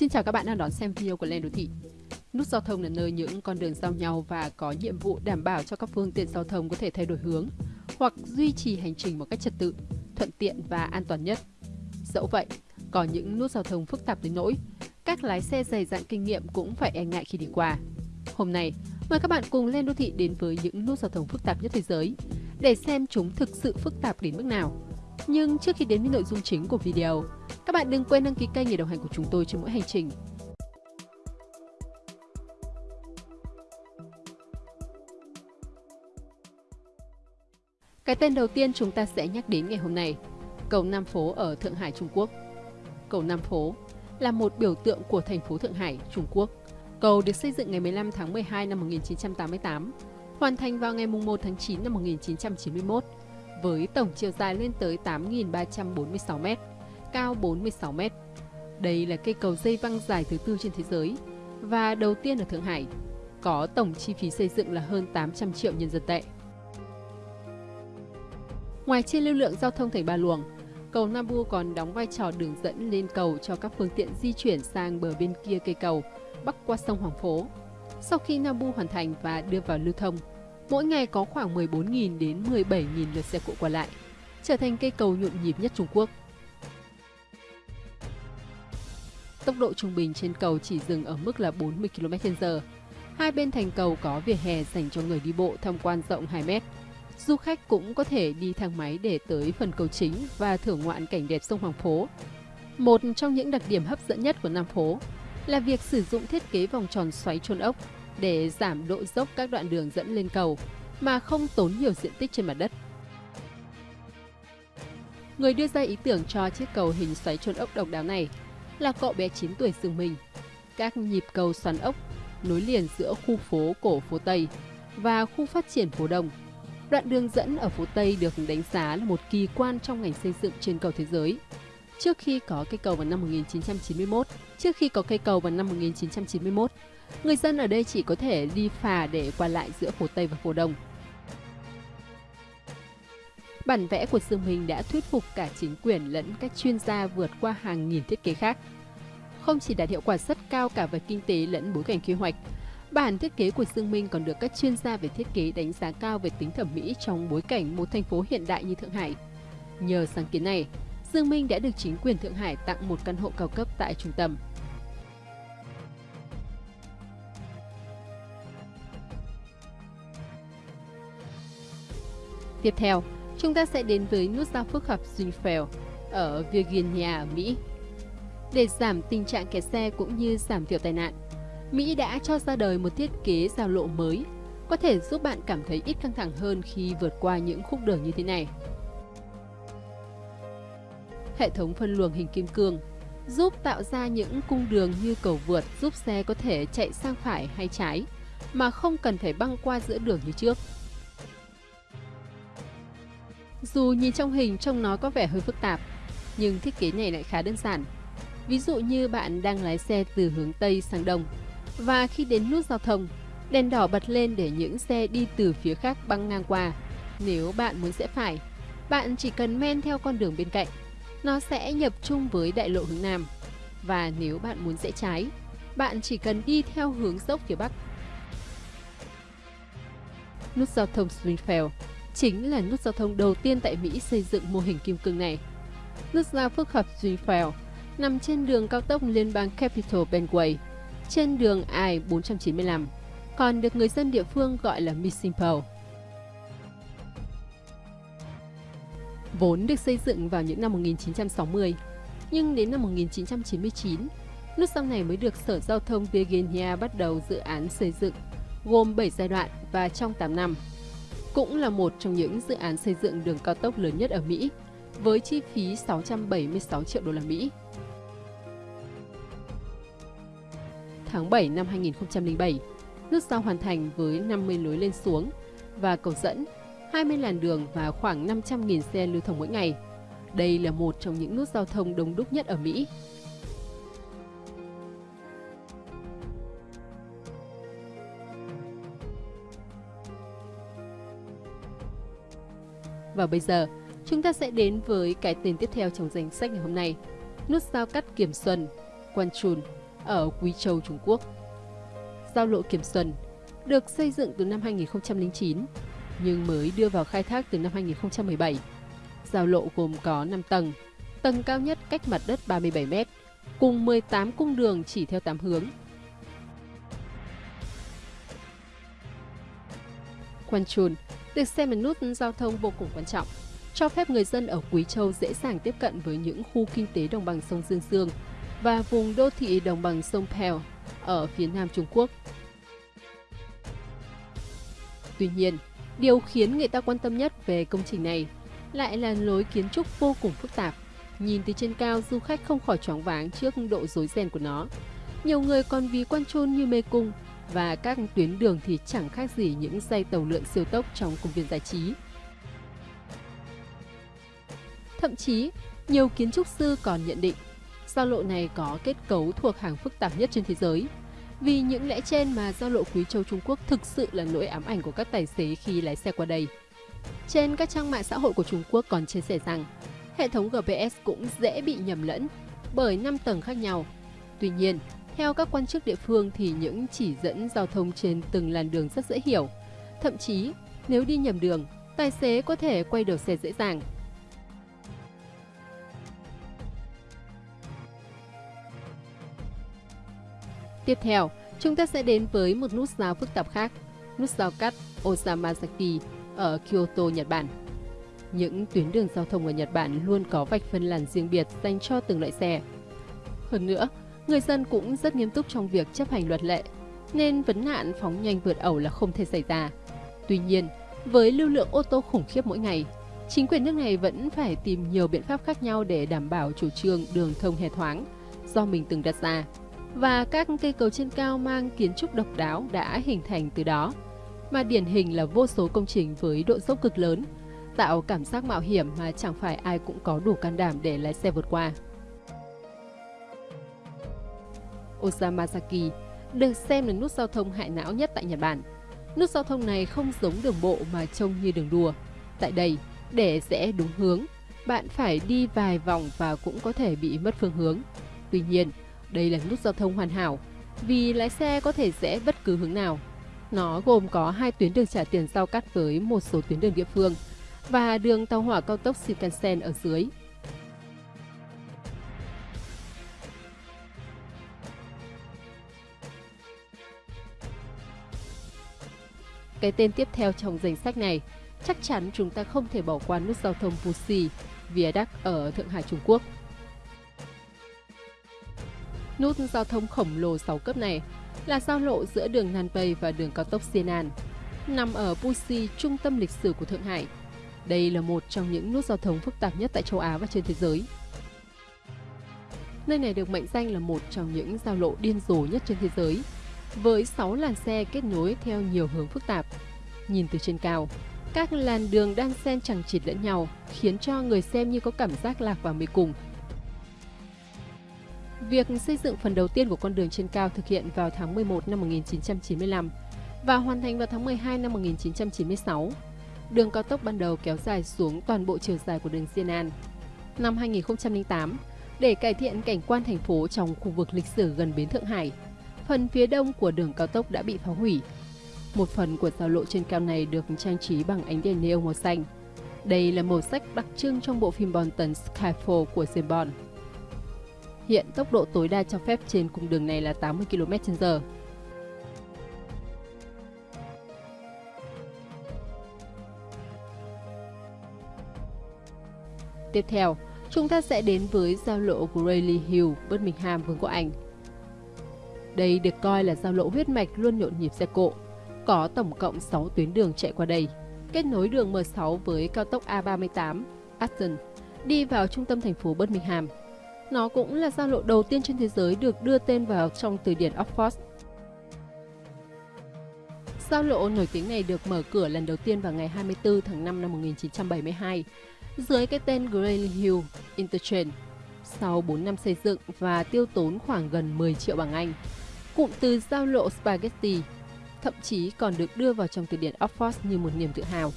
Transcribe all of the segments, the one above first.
Xin chào các bạn đang đón xem video của Lên Đô Thị. Nút giao thông là nơi những con đường giao nhau và có nhiệm vụ đảm bảo cho các phương tiện giao thông có thể thay đổi hướng hoặc duy trì hành trình một cách trật tự, thuận tiện và an toàn nhất. Dẫu vậy, có những nút giao thông phức tạp đến nỗi các lái xe dày dặn kinh nghiệm cũng phải e ngại khi đi qua. Hôm nay, mời các bạn cùng lên đô thị đến với những nút giao thông phức tạp nhất thế giới để xem chúng thực sự phức tạp đến mức nào. Nhưng trước khi đến với nội dung chính của video, các bạn đừng quên đăng ký kênh để đồng hành của chúng tôi trên mỗi hành trình. Cái tên đầu tiên chúng ta sẽ nhắc đến ngày hôm nay, cầu Nam Phố ở Thượng Hải, Trung Quốc. Cầu Nam Phố là một biểu tượng của thành phố Thượng Hải, Trung Quốc. Cầu được xây dựng ngày 15 tháng 12 năm 1988, hoàn thành vào ngày 1 tháng 9 năm 1991, với tổng chiều dài lên tới 8.346 mét cao 46 mét. Đây là cây cầu dây văng dài thứ tư trên thế giới và đầu tiên ở Thượng Hải, có tổng chi phí xây dựng là hơn 800 triệu nhân dân tệ. Ngoài trên lưu lượng giao thông thành ba luồng, cầu Nabu còn đóng vai trò đường dẫn lên cầu cho các phương tiện di chuyển sang bờ bên kia cây cầu, bắc qua sông Hoàng Phố. Sau khi Nabu hoàn thành và đưa vào lưu thông, mỗi ngày có khoảng 14.000 đến 17.000 lượt xe cộ qua lại, trở thành cây cầu nhộn nhịp nhất Trung Quốc. Tốc độ trung bình trên cầu chỉ dừng ở mức là 40 km/h. Hai bên thành cầu có vỉa hè dành cho người đi bộ tham quan rộng 2 mét. Du khách cũng có thể đi thang máy để tới phần cầu chính và thưởng ngoạn cảnh đẹp sông Hoàng Phố. Một trong những đặc điểm hấp dẫn nhất của Nam Phố là việc sử dụng thiết kế vòng tròn xoáy trôn ốc để giảm độ dốc các đoạn đường dẫn lên cầu mà không tốn nhiều diện tích trên mặt đất. Người đưa ra ý tưởng cho chiếc cầu hình xoáy trôn ốc độc đáo này là cậu bé 9 tuổi Dương mình. Các nhịp cầu xoắn ốc nối liền giữa khu phố cổ phố Tây và khu phát triển phố Đông. Đoạn đường dẫn ở phố Tây được đánh giá là một kỳ quan trong ngành xây dựng trên cầu thế giới. Trước khi có cây cầu vào năm 1991, trước khi có cây cầu vào năm 1991, người dân ở đây chỉ có thể đi phà để qua lại giữa phố Tây và phố Đông. Bản vẽ của Dương Minh đã thuyết phục cả chính quyền lẫn các chuyên gia vượt qua hàng nghìn thiết kế khác. Không chỉ đạt hiệu quả rất cao cả về kinh tế lẫn bối cảnh quy hoạch, bản thiết kế của Dương Minh còn được các chuyên gia về thiết kế đánh giá cao về tính thẩm mỹ trong bối cảnh một thành phố hiện đại như Thượng Hải. Nhờ sáng kiến này, Dương Minh đã được chính quyền Thượng Hải tặng một căn hộ cao cấp tại trung tâm. Tiếp theo, chúng ta sẽ đến với nút giao phức hợp Greenfield ở Virginia, Mỹ. Để giảm tình trạng kẹt xe cũng như giảm thiểu tai nạn, Mỹ đã cho ra đời một thiết kế giao lộ mới, có thể giúp bạn cảm thấy ít căng thẳng hơn khi vượt qua những khúc đường như thế này. Hệ thống phân luồng hình kim cương giúp tạo ra những cung đường như cầu vượt giúp xe có thể chạy sang phải hay trái mà không cần phải băng qua giữa đường như trước. Dù nhìn trong hình trông nó có vẻ hơi phức tạp, nhưng thiết kế này lại khá đơn giản. Ví dụ như bạn đang lái xe từ hướng Tây sang Đông, và khi đến nút giao thông, đèn đỏ bật lên để những xe đi từ phía khác băng ngang qua. Nếu bạn muốn rẽ phải, bạn chỉ cần men theo con đường bên cạnh. Nó sẽ nhập chung với đại lộ hướng Nam. Và nếu bạn muốn rẽ trái, bạn chỉ cần đi theo hướng dốc phía Bắc. Nút giao thông Springfield chính là nút giao thông đầu tiên tại Mỹ xây dựng mô hình kim cương này. Nút giao phức hợp Springfield nằm trên đường cao tốc liên bang Capital Beltway, trên đường I-495, còn được người dân địa phương gọi là Missing Pole. Vốn được xây dựng vào những năm 1960, nhưng đến năm 1999, nút giao này mới được Sở Giao thông Virginia bắt đầu dự án xây dựng, gồm 7 giai đoạn và trong 8 năm cũng là một trong những dự án xây dựng đường cao tốc lớn nhất ở Mỹ, với chi phí 676 triệu đô la Mỹ. Tháng 7 năm 2007, nút giao hoàn thành với 50 lối lên xuống và cầu dẫn, 20 làn đường và khoảng 500.000 xe lưu thông mỗi ngày. Đây là một trong những nút giao thông đông đúc nhất ở Mỹ. Và bây giờ, chúng ta sẽ đến với cái tên tiếp theo trong danh sách ngày hôm nay. Nút giao cắt Kiểm Xuân, Quan Trùn ở Quý Châu, Trung Quốc. Giao lộ Kiểm Xuân được xây dựng từ năm 2009 nhưng mới đưa vào khai thác từ năm 2017. Giao lộ gồm có 5 tầng, tầng cao nhất cách mặt đất 37 m, cùng 18 cung đường chỉ theo 8 hướng. Quan Chun Việc xem một nút giao thông vô cùng quan trọng, cho phép người dân ở Quý Châu dễ dàng tiếp cận với những khu kinh tế đồng bằng sông Dương Dương và vùng đô thị đồng bằng sông Pèo ở phía nam Trung Quốc. Tuy nhiên, điều khiến người ta quan tâm nhất về công trình này lại là lối kiến trúc vô cùng phức tạp. Nhìn từ trên cao, du khách không khỏi choáng váng trước độ rối ren của nó. Nhiều người còn ví quan trôn như mê cung và các tuyến đường thì chẳng khác gì những dây tàu lượn siêu tốc trong công viên giải trí. Thậm chí, nhiều kiến trúc sư còn nhận định giao lộ này có kết cấu thuộc hàng phức tạp nhất trên thế giới. Vì những lẽ trên mà giao lộ Quý Châu Trung Quốc thực sự là nỗi ám ảnh của các tài xế khi lái xe qua đây. Trên các trang mạng xã hội của Trung Quốc còn chia sẻ rằng hệ thống GPS cũng dễ bị nhầm lẫn bởi 5 tầng khác nhau. Tuy nhiên, theo các quan chức địa phương thì những chỉ dẫn giao thông trên từng làn đường rất dễ hiểu. Thậm chí, nếu đi nhầm đường, tài xế có thể quay đầu xe dễ dàng. Tiếp theo, chúng ta sẽ đến với một nút giao phức tạp khác, nút giao cắt Osamazaki ở Kyoto, Nhật Bản. Những tuyến đường giao thông ở Nhật Bản luôn có vạch phân làn riêng biệt dành cho từng loại xe. Hơn nữa, người dân cũng rất nghiêm túc trong việc chấp hành luật lệ, nên vấn nạn phóng nhanh vượt ẩu là không thể xảy ra. Tuy nhiên, với lưu lượng ô tô khủng khiếp mỗi ngày, chính quyền nước này vẫn phải tìm nhiều biện pháp khác nhau để đảm bảo chủ trương đường thông hề thoáng do mình từng đặt ra. Và các cây cầu trên cao mang kiến trúc độc đáo đã hình thành từ đó, mà điển hình là vô số công trình với độ dốc cực lớn, tạo cảm giác mạo hiểm mà chẳng phải ai cũng có đủ can đảm để lái xe vượt qua. Osamasaki được xem là nút giao thông hại não nhất tại Nhật Bản. Nút giao thông này không giống đường bộ mà trông như đường đua. Tại đây, để rẽ đúng hướng, bạn phải đi vài vòng và cũng có thể bị mất phương hướng. Tuy nhiên, đây là nút giao thông hoàn hảo vì lái xe có thể rẽ bất cứ hướng nào. Nó gồm có hai tuyến đường trả tiền giao cắt với một số tuyến đường địa phương và đường tàu hỏa cao tốc Shinkansen ở dưới. Cái tên tiếp theo trong danh sách này, chắc chắn chúng ta không thể bỏ qua nút giao thông Puxi, Viaduct ở Thượng Hải Trung Quốc. Nút giao thông khổng lồ 6 cấp này là giao lộ giữa đường Nanpei và đường cao tốc Xianan, nằm ở Puxi, trung tâm lịch sử của Thượng Hải. Đây là một trong những nút giao thông phức tạp nhất tại châu Á và trên thế giới. Nơi này được mệnh danh là một trong những giao lộ điên rồ nhất trên thế giới, với 6 làn xe kết nối theo nhiều hướng phức tạp. Nhìn từ trên cao, các làn đường đang xen chẳng chịt lẫn nhau, khiến cho người xem như có cảm giác lạc vào mê cùng. Việc xây dựng phần đầu tiên của con đường trên cao thực hiện vào tháng 11 năm 1995 và hoàn thành vào tháng 12 năm 1996. Đường cao tốc ban đầu kéo dài xuống toàn bộ chiều dài của đường Xianan. Năm 2008, để cải thiện cảnh quan thành phố trong khu vực lịch sử gần bến Thượng Hải, phần phía đông của đường cao tốc đã bị phá hủy. Một phần của giao lộ trên cao này được trang trí bằng ánh đèn neon màu xanh. Đây là màu sắc đặc trưng trong bộ phim Bonton Skyfall của James Bond. Hiện tốc độ tối đa cho phép trên cung đường này là 80 km/h. Tiếp theo, chúng ta sẽ đến với giao lộ Grayley Hill, Birmingham, Vương quốc Anh. Đây được coi là giao lộ huyết mạch luôn nhộn nhịp xe cộ. Có tổng cộng 6 tuyến đường chạy qua đây, kết nối đường M6 với cao tốc A38, Aston, đi vào trung tâm thành phố Birmingham. Nó cũng là giao lộ đầu tiên trên thế giới được đưa tên vào trong từ điển Oxford. Giao lộ nổi tiếng này được mở cửa lần đầu tiên vào ngày 24 tháng 5 năm 1972 dưới cái tên Green Hill Interchange. Sau 4 năm xây dựng và tiêu tốn khoảng gần 10 triệu bảng Anh, cụm từ giao lộ Spaghetti thậm chí còn được đưa vào trong từ điển Oxford như một niềm tự hào.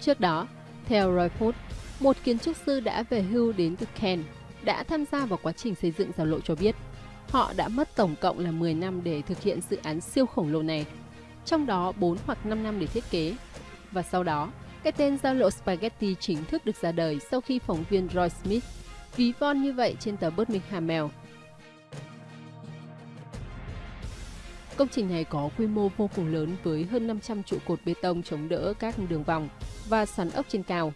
Trước đó, theo Roy Ford, một kiến trúc sư đã về hưu đến từ Kent, đã tham gia vào quá trình xây dựng giao lộ cho biết họ đã mất tổng cộng là 10 năm để thực hiện dự án siêu khổng lồ này, trong đó 4 hoặc 5 năm để thiết kế. Và sau đó, cái tên giao lộ Spaghetti chính thức được ra đời sau khi phóng viên Roy Smith ví von như vậy trên tờ Birmingham Mail. Công trình này có quy mô vô cùng lớn với hơn 500 trụ cột bê tông chống đỡ các đường vòng và xoắn ốc trên cao,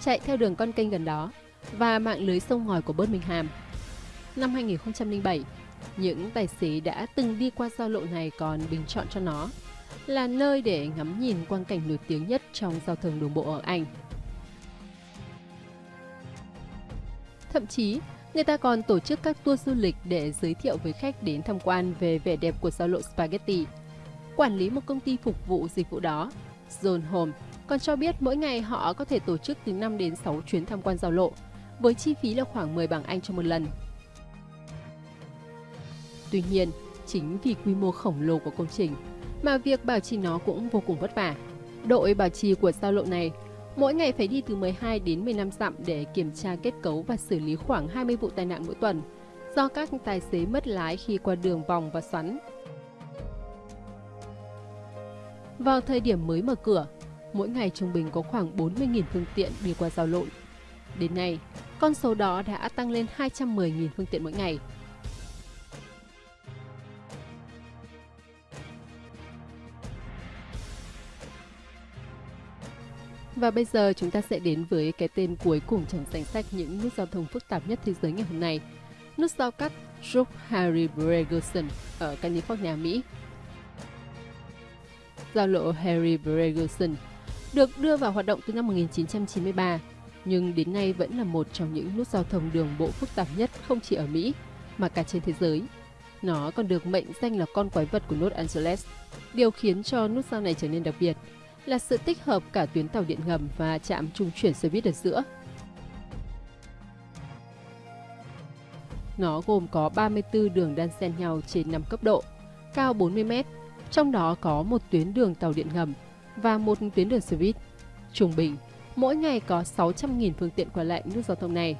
chạy theo đường con kênh gần đó và mạng lưới sông ngòi của Birmingham. Năm 2007, những tài xế đã từng đi qua giao lộ này còn bình chọn cho nó là nơi để ngắm nhìn quang cảnh nổi tiếng nhất trong giao thông đường bộ ở Anh. Thậm chí, người ta còn tổ chức các tour du lịch để giới thiệu với khách đến tham quan về vẻ đẹp của giao lộ Spaghetti. Quản lý một công ty phục vụ dịch vụ đó, John Home, còn cho biết mỗi ngày họ có thể tổ chức từ 5 đến 6 chuyến tham quan giao lộ, với chi phí là khoảng 10 bảng Anh cho một lần. Tuy nhiên, chính vì quy mô khổng lồ của công trình mà việc bảo trì nó cũng vô cùng vất vả. Đội bảo trì của giao lộ này mỗi ngày phải đi từ 12 đến 15 dặm để kiểm tra kết cấu và xử lý khoảng 20 vụ tai nạn mỗi tuần do các tài xế mất lái khi qua đường vòng và xoắn. Vào thời điểm mới mở cửa, mỗi ngày trung bình có khoảng 40.000 phương tiện đi qua giao lộ. Đến nay, con số đó đã tăng lên 210.000 phương tiện mỗi ngày, Và bây giờ chúng ta sẽ đến với cái tên cuối cùng trong danh sách những nút giao thông phức tạp nhất thế giới ngày hôm nay. Nút giao cắt Chuck Harry Bregerson ở California, Mỹ. Giao lộ Harry Bregerson được đưa vào hoạt động từ năm 1993, nhưng đến nay vẫn là một trong những nút giao thông đường bộ phức tạp nhất không chỉ ở Mỹ, mà cả trên thế giới. Nó còn được mệnh danh là con quái vật của Los Angeles. Điều khiến cho nút giao này trở nên đặc biệt là sự tích hợp cả tuyến tàu điện ngầm và trạm trung chuyển xe buýt ở giữa. Nó gồm có 34 đường đan xen nhau trên 5 cấp độ, cao 40 m, trong đó có một tuyến đường tàu điện ngầm và một tuyến đường xe buýt. Trung bình, mỗi ngày có 600.000 phương tiện qua lại nút giao thông này.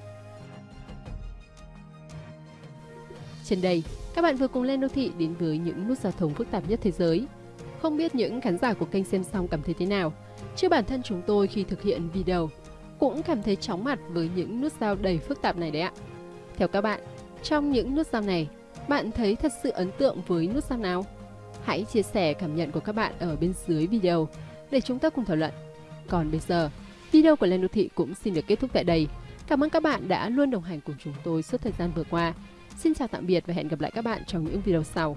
Trên đây, các bạn vừa cùng lên đô thị đến với những nút giao thông phức tạp nhất thế giới. Không biết những khán giả của kênh xem xong cảm thấy thế nào? Chứ bản thân chúng tôi khi thực hiện video cũng cảm thấy chóng mặt với những nút dao đầy phức tạp này đấy ạ. Theo các bạn, trong những nút dao này, bạn thấy thật sự ấn tượng với nút dao nào? Hãy chia sẻ cảm nhận của các bạn ở bên dưới video để chúng ta cùng thảo luận. Còn bây giờ, video của Lên Đô Thị cũng xin được kết thúc tại đây. Cảm ơn các bạn đã luôn đồng hành cùng chúng tôi suốt thời gian vừa qua. Xin chào tạm biệt và hẹn gặp lại các bạn trong những video sau.